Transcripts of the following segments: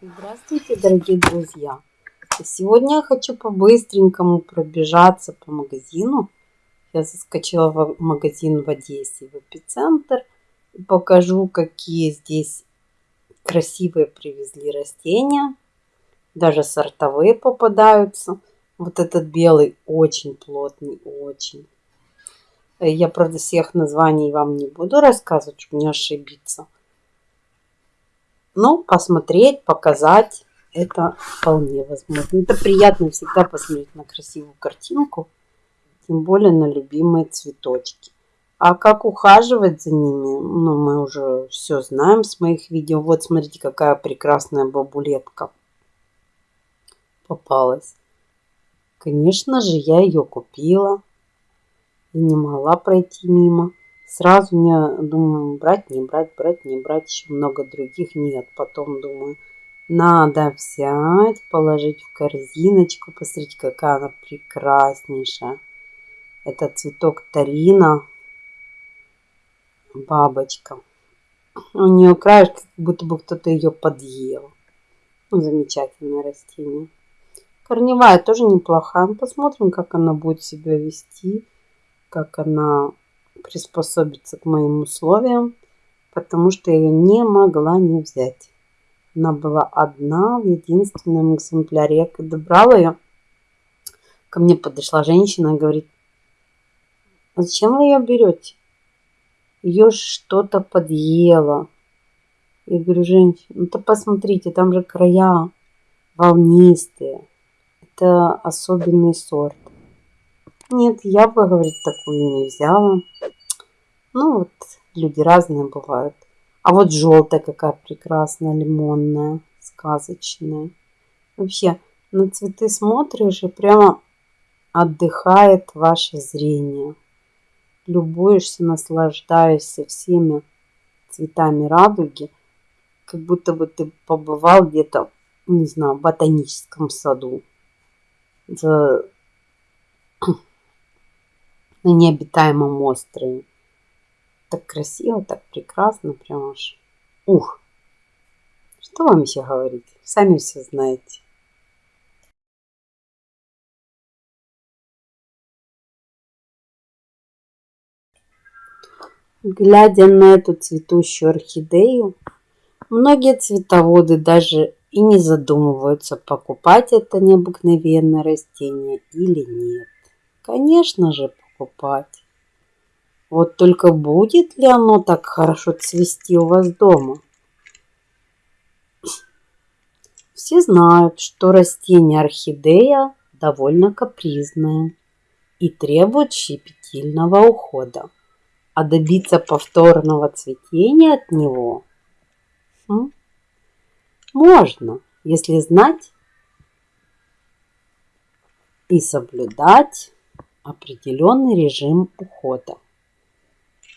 Здравствуйте, дорогие друзья! Сегодня я хочу по-быстренькому пробежаться по магазину. Я заскочила в магазин в Одессе, в эпицентр. И покажу, какие здесь красивые привезли растения. Даже сортовые попадаются. Вот этот белый очень плотный, очень. Я, правда, всех названий вам не буду рассказывать, чтобы не ошибиться. Но посмотреть, показать, это вполне возможно. Это приятно всегда посмотреть на красивую картинку, тем более на любимые цветочки. А как ухаживать за ними, ну, мы уже все знаем с моих видео. Вот, смотрите, какая прекрасная бабулетка попалась. Конечно же, я ее купила и не могла пройти мимо. Сразу не думаю, брать, не брать, брать, не брать. Еще много других нет. Потом думаю, надо взять, положить в корзиночку. Посмотрите, какая она прекраснейшая. Это цветок Тарина. Бабочка. У нее краешек, как будто бы кто-то ее подъел. Ну, замечательное растение. Корневая тоже неплохая. Посмотрим, как она будет себя вести. Как она приспособиться к моим условиям, потому что я не могла не взять. Она была одна в единственном экземпляре. Я когда брала ее, ко мне подошла женщина и говорит, а зачем вы ее берете? Ее что-то подъело. Я говорю, женщина, ну то посмотрите, там же края волнистые. Это особенный сорт. Нет, я бы, говорит, такую не взяла. Ну вот, люди разные бывают. А вот желтая какая прекрасная, лимонная, сказочная. Вообще, на цветы смотришь и прямо отдыхает ваше зрение. Любуешься, наслаждаешься всеми цветами радуги, как будто бы ты побывал где-то, не знаю, в ботаническом саду. За на необитаемом острове. Так красиво, так прекрасно, прям аж. Ух! Что вам еще говорить? Сами все знаете. Глядя на эту цветущую орхидею, многие цветоводы даже и не задумываются, покупать это необыкновенное растение или нет. Конечно же, покупать. Вот только будет ли оно так хорошо цвести у вас дома? Все знают, что растение орхидея довольно капризное и требует щепетильного ухода. А добиться повторного цветения от него хм, можно, если знать и соблюдать определенный режим ухода.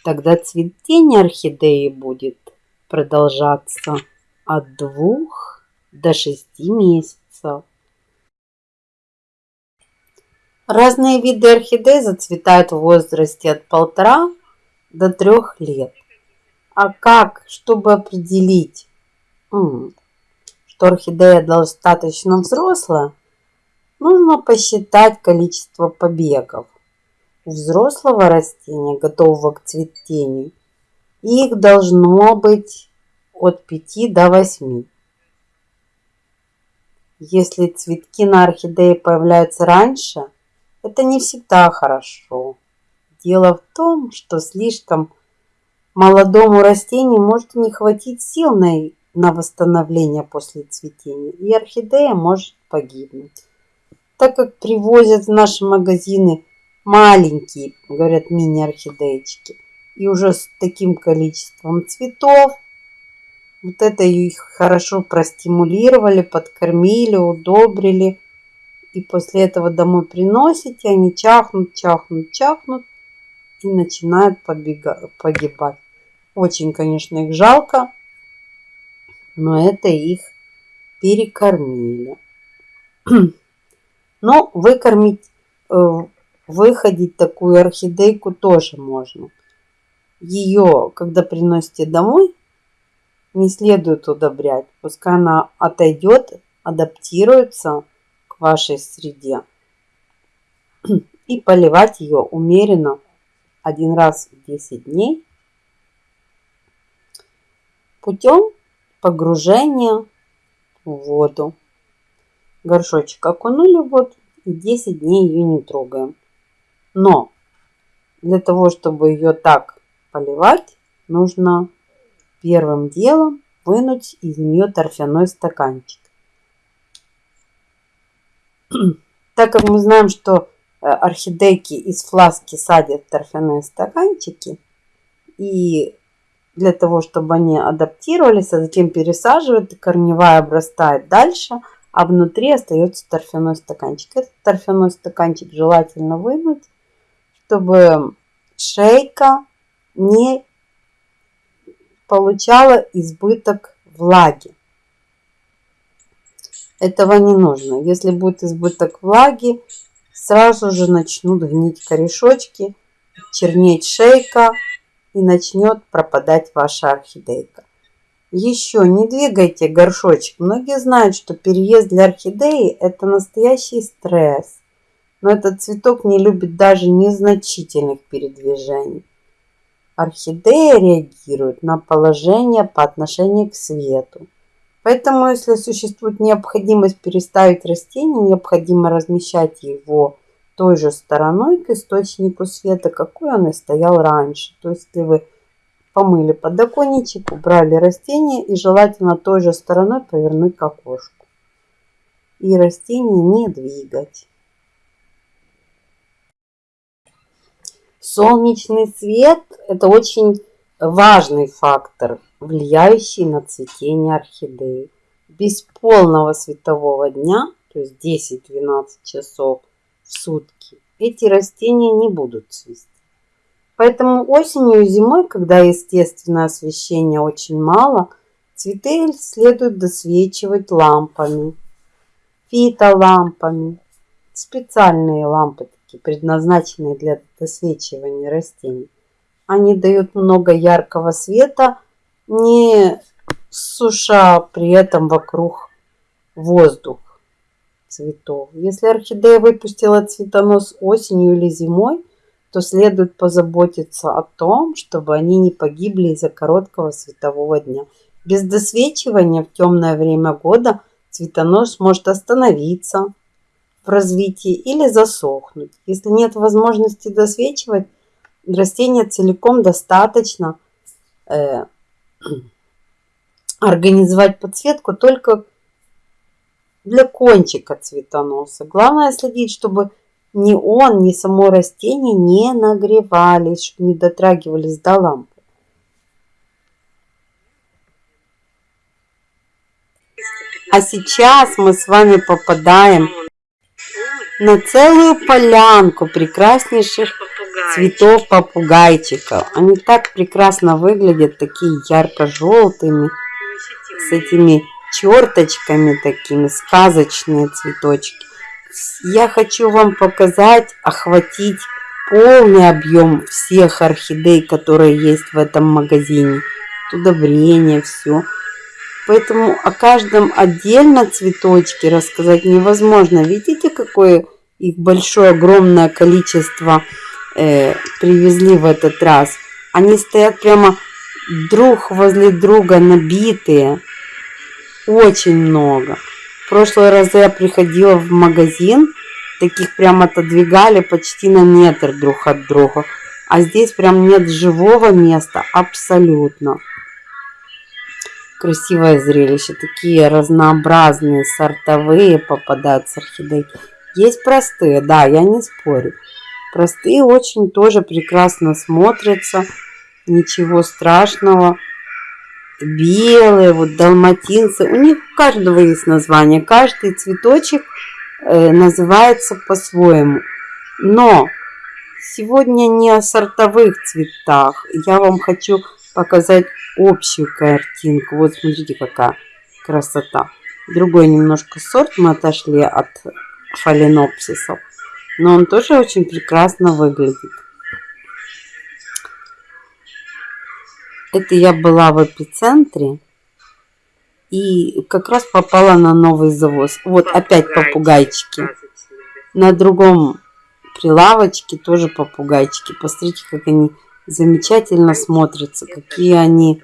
Тогда цветение орхидеи будет продолжаться от двух до шести месяцев. Разные виды орхидей зацветают в возрасте от полтора до трех лет. А как, чтобы определить, что орхидея достаточно взрослая, нужно посчитать количество побегов у взрослого растения, готового к цветению, их должно быть от 5 до 8. Если цветки на орхидее появляются раньше, это не всегда хорошо. Дело в том, что слишком молодому растению может не хватить сил на, на восстановление после цветения, и орхидея может погибнуть. Так как привозят в наши магазины маленькие, говорят, мини-орхидеечки. И уже с таким количеством цветов. Вот это их хорошо простимулировали, подкормили, удобрили. И после этого домой приносите, они чахнут, чахнут, чахнут и начинают побега погибать. Очень, конечно, их жалко, но это их перекормили. Но выкормить э, выходить такую орхидейку тоже можно. Ее, когда приносите домой, не следует удобрять. Пускай она отойдет, адаптируется к вашей среде. И поливать ее умеренно один раз в 10 дней путем погружения в воду. Горшочек окунули в воду и 10 дней ее не трогаем. Но для того, чтобы ее так поливать, нужно первым делом вынуть из нее торфяной стаканчик. Так как мы знаем, что э, орхидейки из фласки садят торфяные стаканчики, и для того, чтобы они адаптировались, а затем пересаживают, и корневая обрастает дальше, а внутри остается торфяной стаканчик. Этот торфяной стаканчик желательно вынуть, чтобы шейка не получала избыток влаги. Этого не нужно. Если будет избыток влаги, сразу же начнут гнить корешочки, чернеть шейка и начнет пропадать ваша орхидейка. Еще не двигайте горшочек. Многие знают, что переезд для орхидеи – это настоящий стресс. Но этот цветок не любит даже незначительных передвижений. Орхидея реагирует на положение по отношению к свету. Поэтому, если существует необходимость переставить растение, необходимо размещать его той же стороной к источнику света, какой он и стоял раньше. То есть, если вы помыли подоконничек, убрали растение и желательно той же стороной повернуть к окошку. И растение не двигать. Солнечный свет – это очень важный фактор, влияющий на цветение орхидеи. Без полного светового дня, то есть 10-12 часов в сутки, эти растения не будут цвести. Поэтому осенью и зимой, когда естественное освещение очень мало, цветы следует досвечивать лампами, фитолампами, специальные лампы предназначенные для досвечивания растений. Они дают много яркого света, не суша при этом вокруг воздух цветов. Если орхидея выпустила цветонос осенью или зимой, то следует позаботиться о том, чтобы они не погибли из-за короткого светового дня. Без досвечивания в темное время года цветонос может остановиться, в развитии или засохнуть. Если нет возможности досвечивать, растение целиком достаточно э, организовать подсветку только для кончика цветоноса. Главное следить, чтобы ни он, ни само растение не нагревались, чтобы не дотрагивались до лампы. А сейчас мы с вами попадаем на целую полянку прекраснейших цветов попугайчиков. Они так прекрасно выглядят, такие ярко-желтыми, с этими черточками такими, сказочные цветочки. Я хочу вам показать, охватить полный объем всех орхидей, которые есть в этом магазине. Удобрения, все. Поэтому о каждом отдельно цветочке рассказать невозможно. Видите, какое их большое, огромное количество э, привезли в этот раз. Они стоят прямо друг возле друга, набитые. Очень много. В прошлый раз я приходила в магазин, таких прям отодвигали почти на метр друг от друга. А здесь прям нет живого места абсолютно красивое зрелище. Такие разнообразные сортовые попадаются орхидейки. Есть простые, да, я не спорю. Простые очень тоже прекрасно смотрятся. Ничего страшного. Белые, вот далматинцы. У них у каждого есть название. Каждый цветочек э, называется по-своему. Но сегодня не о сортовых цветах. Я вам хочу показать общую картинку. Вот смотрите, какая красота. Другой немножко сорт мы отошли от фаленопсисов. Но он тоже очень прекрасно выглядит. Это я была в эпицентре. И как раз попала на новый завоз. Вот опять попугайчики. На другом прилавочке тоже попугайчики. Посмотрите, как они замечательно смотрятся. Какие они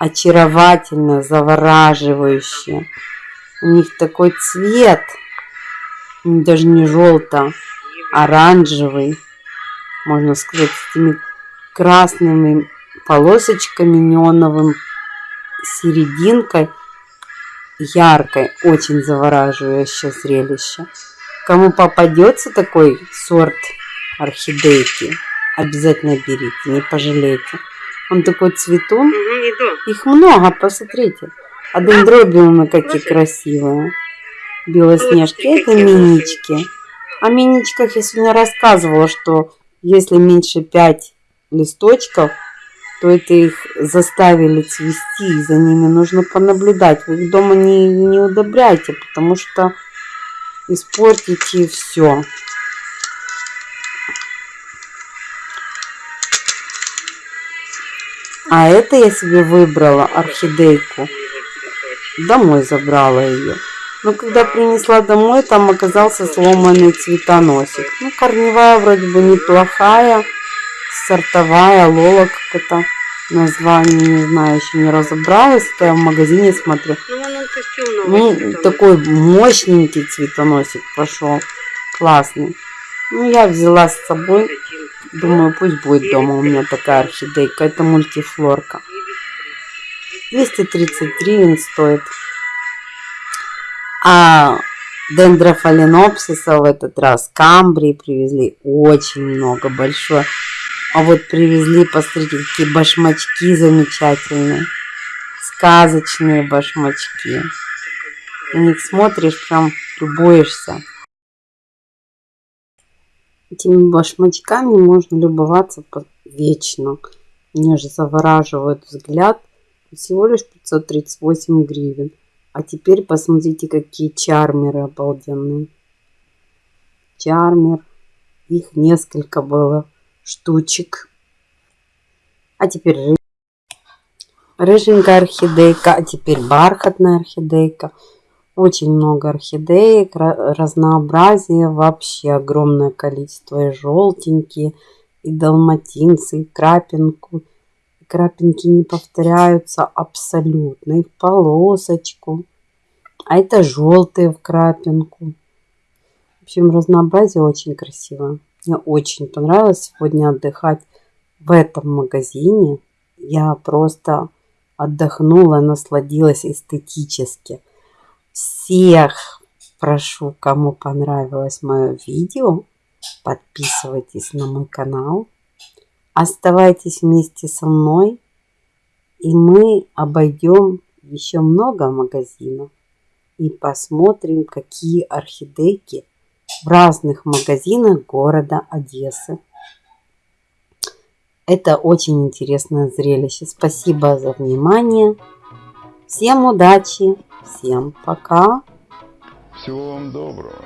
очаровательно, завораживающие. У них такой цвет. Даже не желто, оранжевый. Можно сказать, с этими красными полосочками неоновым серединкой яркой, очень завораживающее зрелище. Кому попадется такой сорт орхидейки, обязательно берите, не пожалеете. Он такой цветун. Их много, посмотрите. А дендробиумы какие красивые. Белоснежки. Это минички. О миничках я сегодня рассказывала, что если меньше 5 листочков, то это их заставили цвести, и за ними нужно понаблюдать. Вы их дома не, не удобряйте, потому что испортите все. А это я себе выбрала орхидейку. Домой забрала ее. Но когда принесла домой, там оказался сломанный цветоносик. Ну, корневая вроде бы неплохая сортовая лола как это название не знаю еще не разобралась это я в магазине смотрю. Ну, ну такой мощненький цветоносик пошел классный. Ну я взяла с собой. Думаю пусть будет дома у меня такая орхидейка это мультифлорка. 230 гривен стоит. А дендрофаленопсиса в этот раз камбрии привезли очень много большое а вот привезли, посмотрите, какие башмачки замечательные. Сказочные башмачки. На них смотришь, прям любуешься. Этими башмачками можно любоваться вечно. Мне же завораживает взгляд. Всего лишь 538 гривен. А теперь посмотрите, какие чармеры обалденные. Чармер. Их несколько было штучек. А теперь ры... рыженькая орхидейка, а теперь бархатная орхидейка. Очень много орхидеек, разнообразие, вообще огромное количество. И желтенькие, и далматинцы, и крапинку. И крапинки не повторяются абсолютно. И в полосочку. А это желтые в крапинку. В общем, разнообразие очень красивое. Мне очень понравилось сегодня отдыхать в этом магазине. Я просто отдохнула, насладилась эстетически. Всех прошу, кому понравилось мое видео, подписывайтесь на мой канал. Оставайтесь вместе со мной, и мы обойдем еще много магазинов и посмотрим, какие орхидейки в разных магазинах города Одессы. Это очень интересное зрелище. Спасибо за внимание. Всем удачи, всем пока. Всего вам доброго.